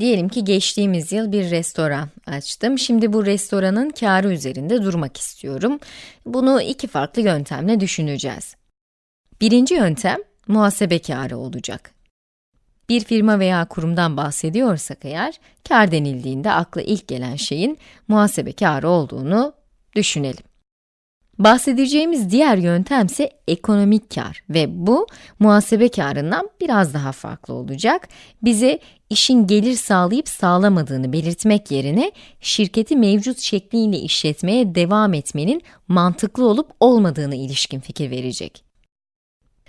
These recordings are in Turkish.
Diyelim ki geçtiğimiz yıl bir restoran açtım. Şimdi bu restoranın karı üzerinde durmak istiyorum. Bunu iki farklı yöntemle düşüneceğiz. Birinci yöntem, muhasebe karı olacak. Bir firma veya kurumdan bahsediyorsak eğer, kar denildiğinde akla ilk gelen şeyin muhasebe karı olduğunu düşünelim. Bahsedeceğimiz diğer yöntem ise ekonomik kar ve bu muhasebe karından biraz daha farklı olacak. Bize işin gelir sağlayıp sağlamadığını belirtmek yerine şirketi mevcut şekliyle işletmeye devam etmenin mantıklı olup olmadığını ilişkin fikir verecek.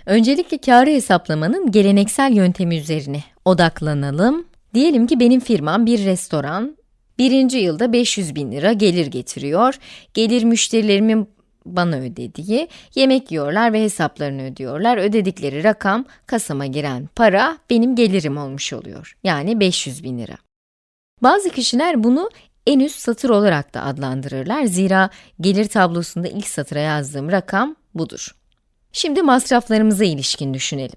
Öncelikle karı hesaplamanın geleneksel yöntemi üzerine odaklanalım. Diyelim ki benim firmam bir restoran, birinci yılda 500 bin lira gelir getiriyor. Gelir müşterilerimin bana ödediği, yemek yiyorlar ve hesaplarını ödüyorlar. Ödedikleri rakam, kasama giren para benim gelirim olmuş oluyor. Yani 500 bin lira. Bazı kişiler bunu en üst satır olarak da adlandırırlar. Zira gelir tablosunda ilk satıra yazdığım rakam budur. Şimdi masraflarımıza ilişkin düşünelim.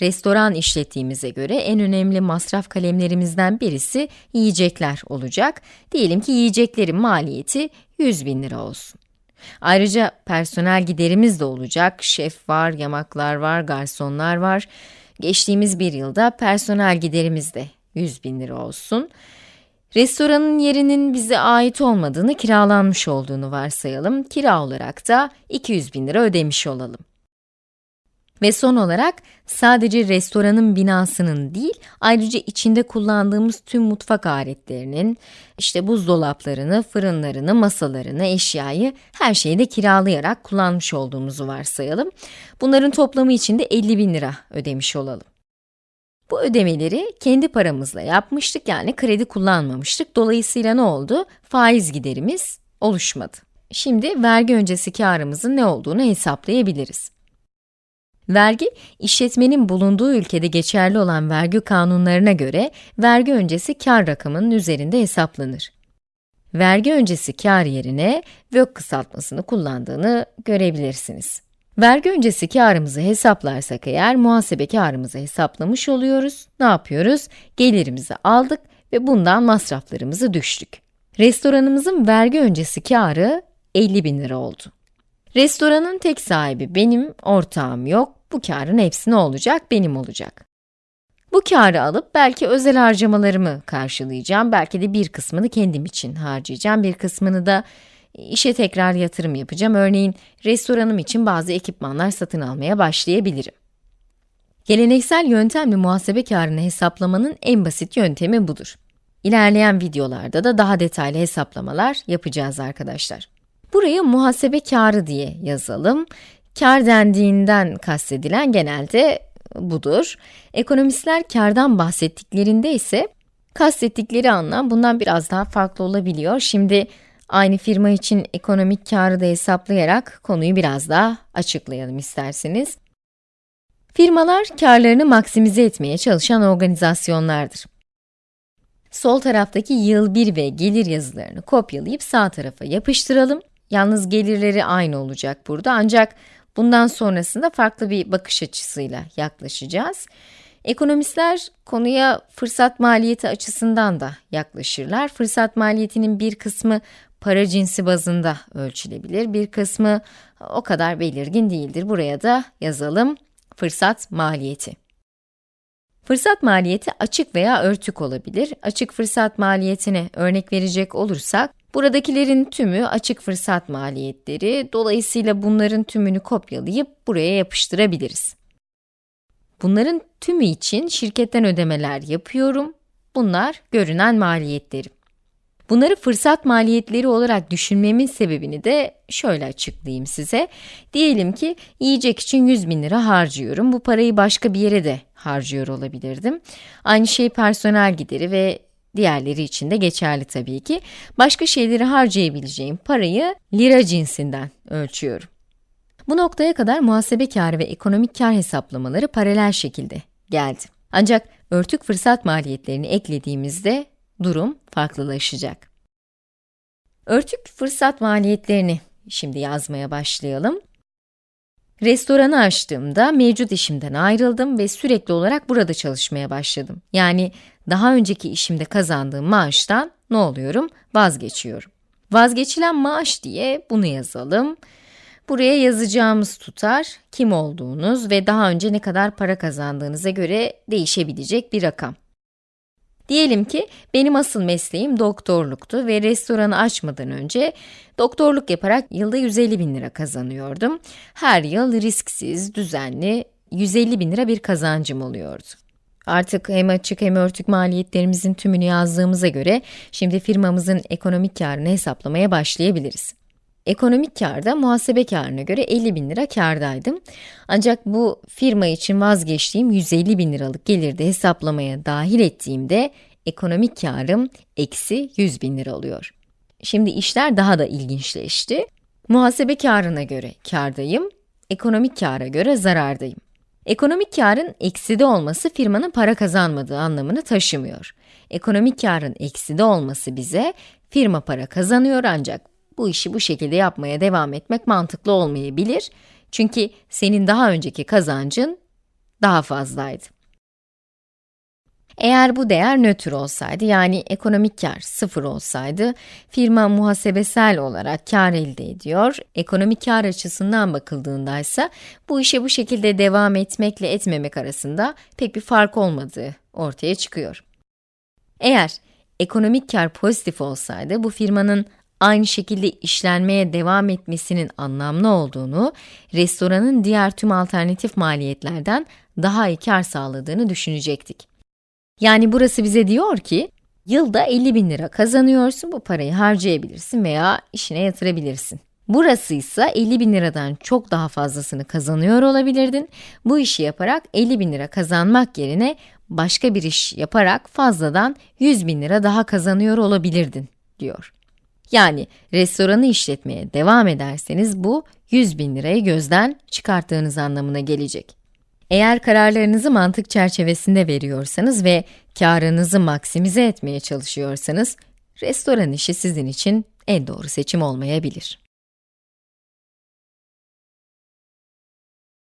Restoran işlettiğimize göre en önemli masraf kalemlerimizden birisi yiyecekler olacak. Diyelim ki yiyeceklerin maliyeti 100 bin lira olsun. Ayrıca personel giderimiz de olacak. Şef var, yamaklar var, garsonlar var. Geçtiğimiz bir yılda personel giderimiz de 100 bin lira olsun. Restoranın yerinin bize ait olmadığını, kiralanmış olduğunu varsayalım. Kira olarak da 200 bin lira ödemiş olalım. Ve son olarak sadece restoranın binasının değil, ayrıca içinde kullandığımız tüm mutfak aletlerinin, işte buzdolaplarını, fırınlarını, masalarını, eşyayı, her şeyi de kiralayarak kullanmış olduğumuzu varsayalım. Bunların toplamı için de 50 bin lira ödemiş olalım. Bu ödemeleri kendi paramızla yapmıştık yani kredi kullanmamıştık. Dolayısıyla ne oldu? Faiz giderimiz oluşmadı. Şimdi vergi öncesi karımızın ne olduğunu hesaplayabiliriz. Vergi, işletmenin bulunduğu ülkede geçerli olan vergi kanunlarına göre vergi öncesi kar rakamının üzerinde hesaplanır. Vergi öncesi kar yerine VÖK kısaltmasını kullandığını görebilirsiniz. Vergi öncesi karımızı hesaplarsak eğer muhasebe karımızı hesaplamış oluyoruz. Ne yapıyoruz? Gelirimizi aldık ve bundan masraflarımızı düştük. Restoranımızın vergi öncesi karı 50 bin lira oldu. Restoranın tek sahibi benim, ortağım yok. Bu karın hepsi ne olacak? Benim olacak. Bu karı alıp belki özel harcamalarımı karşılayacağım. Belki de bir kısmını kendim için harcayacağım. Bir kısmını da işe tekrar yatırım yapacağım. Örneğin restoranım için bazı ekipmanlar satın almaya başlayabilirim. Geleneksel yöntemle muhasebe karını hesaplamanın en basit yöntemi budur. İlerleyen videolarda da daha detaylı hesaplamalar yapacağız arkadaşlar. Buraya muhasebe karı diye yazalım. Kar dendiğinden kastedilen genelde budur. Ekonomistler kardan bahsettiklerinde ise kastettikleri anlam bundan biraz daha farklı olabiliyor. Şimdi aynı firma için ekonomik karı da hesaplayarak konuyu biraz daha açıklayalım isterseniz. Firmalar karlarını maksimize etmeye çalışan organizasyonlardır. Sol taraftaki yıl 1 ve gelir yazılarını kopyalayıp sağ tarafa yapıştıralım. Yalnız gelirleri aynı olacak burada ancak bundan sonrasında farklı bir bakış açısıyla yaklaşacağız. Ekonomistler konuya fırsat maliyeti açısından da yaklaşırlar. Fırsat maliyetinin bir kısmı para cinsi bazında ölçülebilir, bir kısmı o kadar belirgin değildir. Buraya da yazalım fırsat maliyeti. Fırsat maliyeti açık veya örtük olabilir. Açık fırsat maliyetine örnek verecek olursak, Buradakilerin tümü açık fırsat maliyetleri, dolayısıyla bunların tümünü kopyalayıp buraya yapıştırabiliriz. Bunların tümü için şirketten ödemeler yapıyorum. Bunlar görünen maliyetlerim. Bunları fırsat maliyetleri olarak düşünmemin sebebini de şöyle açıklayayım size. Diyelim ki yiyecek için 100 bin lira harcıyorum. Bu parayı başka bir yere de harcıyor olabilirdim. Aynı şey personel gideri ve Diğerleri için de geçerli tabii ki. Başka şeyleri harcayabileceğim parayı lira cinsinden ölçüyorum. Bu noktaya kadar muhasebe karı ve ekonomik kar hesaplamaları paralel şekilde geldi. Ancak örtük fırsat maliyetlerini eklediğimizde durum farklılaşacak. Örtük fırsat maliyetlerini şimdi yazmaya başlayalım. Restoranı açtığımda mevcut işimden ayrıldım ve sürekli olarak burada çalışmaya başladım. Yani daha önceki işimde kazandığım maaştan ne oluyorum? Vazgeçiyorum. Vazgeçilen maaş diye bunu yazalım. Buraya yazacağımız tutar, kim olduğunuz ve daha önce ne kadar para kazandığınıza göre değişebilecek bir rakam. Diyelim ki benim asıl mesleğim doktorluktu ve restoranı açmadan önce doktorluk yaparak yılda 150 bin lira kazanıyordum. Her yıl risksiz, düzenli 150 bin lira bir kazancım oluyordu. Artık hem açık hem örtük maliyetlerimizin tümünü yazdığımıza göre şimdi firmamızın ekonomik karını hesaplamaya başlayabiliriz. Ekonomik karda muhasebe karına göre 50 bin lira kardaydım. Ancak bu firma için vazgeçtiğim 150 bin liralık gelirde hesaplamaya dahil ettiğimde ekonomik karım eksi 100 bin lira oluyor. Şimdi işler daha da ilginçleşti. Muhasebe karına göre kardayım, ekonomik kara göre zarardayım. Ekonomik karın ekside olması firmanın para kazanmadığı anlamını taşımıyor. Ekonomik karın ekside olması bize firma para kazanıyor ancak bu işi bu şekilde yapmaya devam etmek mantıklı olmayabilir. Çünkü senin daha önceki kazancın daha fazlaydı. Eğer bu değer nötr olsaydı, yani ekonomik kar sıfır olsaydı, firma muhasebesel olarak kar elde ediyor. Ekonomik kar açısından bakıldığında ise bu işe bu şekilde devam etmekle etmemek arasında pek bir fark olmadığı ortaya çıkıyor. Eğer ekonomik kar pozitif olsaydı, bu firmanın aynı şekilde işlenmeye devam etmesinin anlamlı olduğunu, restoranın diğer tüm alternatif maliyetlerden daha iyi kar sağladığını düşünecektik. Yani burası bize diyor ki, yılda 50 bin lira kazanıyorsun, bu parayı harcayabilirsin veya işine yatırabilirsin. Burası ise 50 bin liradan çok daha fazlasını kazanıyor olabilirdin. Bu işi yaparak 50 bin lira kazanmak yerine başka bir iş yaparak fazladan 100 bin lira daha kazanıyor olabilirdin, diyor. Yani restoranı işletmeye devam ederseniz bu 100 bin lirayı gözden çıkarttığınız anlamına gelecek. Eğer kararlarınızı mantık çerçevesinde veriyorsanız ve karınızı maksimize etmeye çalışıyorsanız, restoran işi sizin için en doğru seçim olmayabilir.